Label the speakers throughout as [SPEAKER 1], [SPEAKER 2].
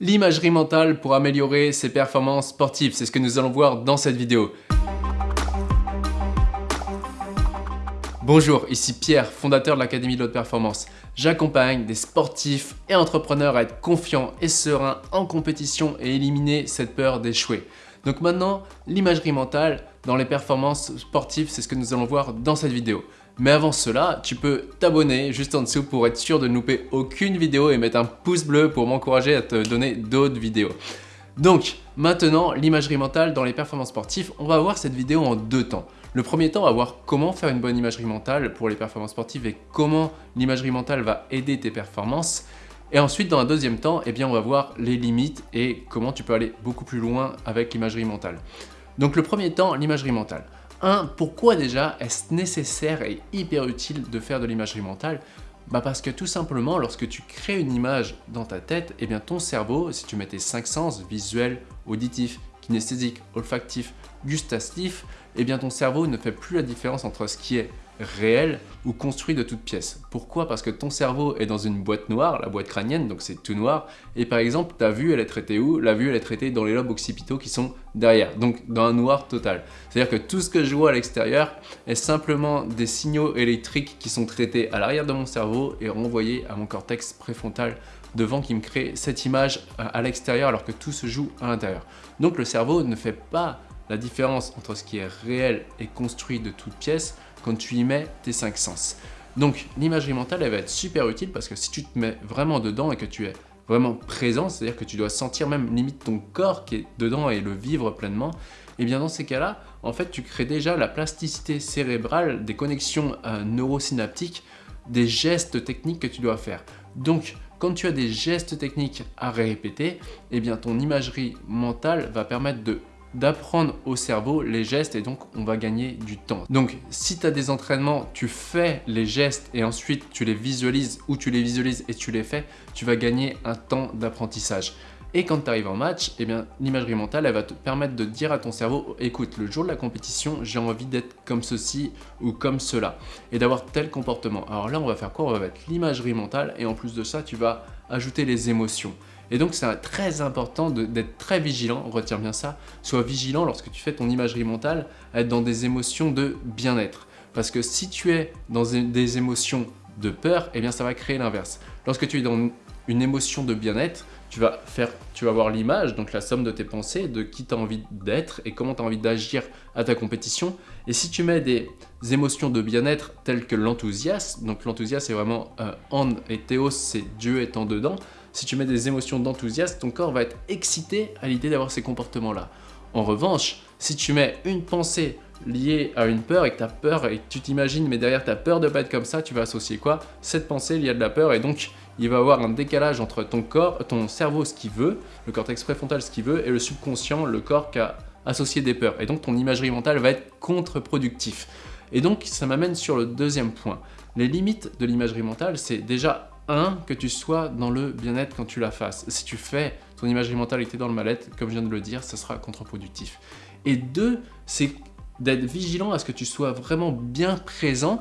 [SPEAKER 1] L'imagerie mentale pour améliorer ses performances sportives, c'est ce que nous allons voir dans cette vidéo. Bonjour, ici Pierre, fondateur de l'Académie de l'Haute Performance. J'accompagne des sportifs et entrepreneurs à être confiants et sereins en compétition et éliminer cette peur d'échouer. Donc maintenant, l'imagerie mentale dans les performances sportives, c'est ce que nous allons voir dans cette vidéo. Mais avant cela, tu peux t'abonner juste en dessous pour être sûr de ne louper aucune vidéo et mettre un pouce bleu pour m'encourager à te donner d'autres vidéos. Donc, maintenant, l'imagerie mentale dans les performances sportives, on va voir cette vidéo en deux temps. Le premier temps, on va voir comment faire une bonne imagerie mentale pour les performances sportives et comment l'imagerie mentale va aider tes performances. Et ensuite, dans un deuxième temps, eh bien, on va voir les limites et comment tu peux aller beaucoup plus loin avec l'imagerie mentale. Donc le premier temps, l'imagerie mentale. 1. Pourquoi déjà est-ce nécessaire et hyper utile de faire de l'imagerie mentale? Bah parce que tout simplement, lorsque tu crées une image dans ta tête, eh bien ton cerveau, si tu mets tes cinq sens, visuel, auditif, kinesthésique, olfactif, gustatif, eh bien ton cerveau ne fait plus la différence entre ce qui est réel ou construit de toutes pièces. Pourquoi? Parce que ton cerveau est dans une boîte noire, la boîte crânienne, donc c'est tout noir, et par exemple, ta vue, elle est traitée où? La vue, elle est traitée dans les lobes occipitaux qui sont derrière, donc dans un noir total. C'est-à-dire que tout ce que je vois à l'extérieur est simplement des signaux électriques qui sont traités à l'arrière de mon cerveau et renvoyés à mon cortex préfrontal devant qui me crée cette image à l'extérieur alors que tout se joue à l'intérieur. Donc le cerveau ne fait pas la différence entre ce qui est réel et construit de toutes pièces quand tu y mets tes cinq sens. Donc l'imagerie mentale, elle va être super utile parce que si tu te mets vraiment dedans et que tu es vraiment présent, c'est-à-dire que tu dois sentir même limite ton corps qui est dedans et le vivre pleinement, et eh bien dans ces cas-là, en fait, tu crées déjà la plasticité cérébrale, des connexions euh, neurosynaptiques, des gestes techniques que tu dois faire. Donc, quand tu as des gestes techniques à répéter, eh bien ton imagerie mentale va permettre de d'apprendre au cerveau les gestes et donc on va gagner du temps. Donc si tu as des entraînements, tu fais les gestes et ensuite tu les visualises ou tu les visualises et tu les fais, tu vas gagner un temps d'apprentissage. Et quand tu arrives en match, eh l'imagerie mentale, va te permettre de dire à ton cerveau « Écoute, le jour de la compétition, j'ai envie d'être comme ceci ou comme cela et d'avoir tel comportement. » Alors là, on va faire quoi? On va mettre l'imagerie mentale et en plus de ça, tu vas ajouter les émotions. Et donc c'est très important d'être très vigilant, retiens bien ça, sois vigilant lorsque tu fais ton imagerie mentale à être dans des émotions de bien-être. Parce que si tu es dans des émotions de peur, eh bien ça va créer l'inverse. Lorsque tu es dans une émotion de bien-être, tu vas faire, tu vas voir l'image, donc la somme de tes pensées, de qui tu as envie d'être et comment tu as envie d'agir à ta compétition. Et si tu mets des émotions de bien-être telles que l'enthousiasme, donc l'enthousiasme c'est vraiment euh, et théos, c'est Dieu étant dedans, si tu mets des émotions d'enthousiasme, ton corps va être excité à l'idée d'avoir ces comportements-là. En revanche, si tu mets une pensée liée à une peur et que tu as peur et que tu t'imagines mais derrière tu as peur de pas être comme ça, tu vas associer quoi? Cette pensée liée à de la peur et donc il va y avoir un décalage entre ton corps, ton cerveau ce qu'il veut, le cortex préfrontal ce qu'il veut et le subconscient, le corps qui a associé des peurs. Et donc ton imagerie mentale va être contre-productif. Et donc ça m'amène sur le deuxième point. Les limites de l'imagerie mentale, c'est déjà un, que tu sois dans le bien-être quand tu la fasses. Si tu fais ton imagerie mentale et que tu es dans le mal-être, comme je viens de le dire, ça sera contre-productif. Et deux, c'est d'être vigilant à ce que tu sois vraiment bien présent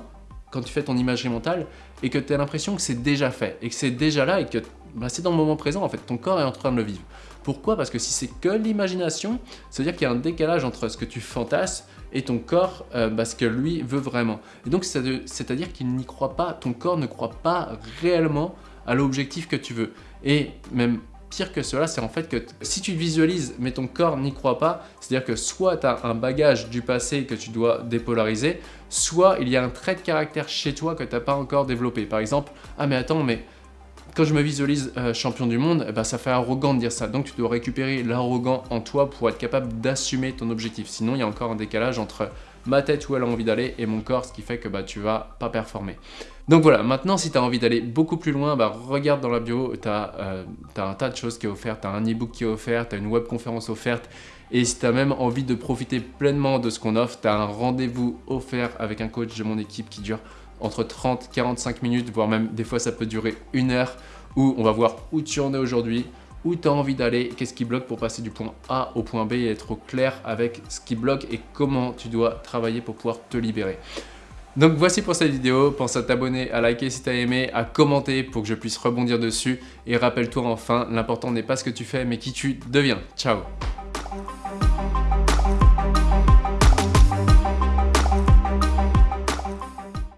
[SPEAKER 1] quand tu fais ton imagerie mentale et que tu as l'impression que c'est déjà fait et que c'est déjà là et que bah, c'est dans le moment présent en fait, ton corps est en train de le vivre. Pourquoi? Parce que si c'est que l'imagination, ça veut dire qu'il y a un décalage entre ce que tu fantasmes et ton corps, euh, bah, ce que lui veut vraiment. Et donc c'est-à-dire qu'il n'y croit pas, ton corps ne croit pas réellement à l'objectif que tu veux. Et même pire que cela, c'est en fait que si tu visualises mais ton corps n'y croit pas, c'est-à-dire que soit tu as un bagage du passé que tu dois dépolariser, soit il y a un trait de caractère chez toi que tu n'as pas encore développé. Par exemple, ah mais attends, mais quand je me visualise euh, champion du monde, eh ben, ça fait arrogant de dire ça. Donc tu dois récupérer l'arrogant en toi pour être capable d'assumer ton objectif. Sinon, il y a encore un décalage entre ma tête où elle a envie d'aller et mon corps, ce qui fait que bah, tu vas pas performer. Donc voilà, maintenant si tu as envie d'aller beaucoup plus loin, bah, regarde dans la bio, tu as, euh, un tas de choses qui est offert, tu as un e-book qui est offert, tu as une webconférence offerte, et si tu as même envie de profiter pleinement de ce qu'on offre, tu as un rendez-vous offert avec un coach de mon équipe qui dure entre 30 45 minutes, voire même des fois ça peut durer une heure, où on va voir où tu en es aujourd'hui, où tu as envie d'aller, qu'est-ce qui bloque pour passer du point A au point B et être au clair avec ce qui bloque et comment tu dois travailler pour pouvoir te libérer. Donc voici pour cette vidéo, pense à t'abonner, à liker si t'as aimé, à commenter pour que je puisse rebondir dessus et rappelle-toi enfin, l'important n'est pas ce que tu fais mais qui tu deviens. Ciao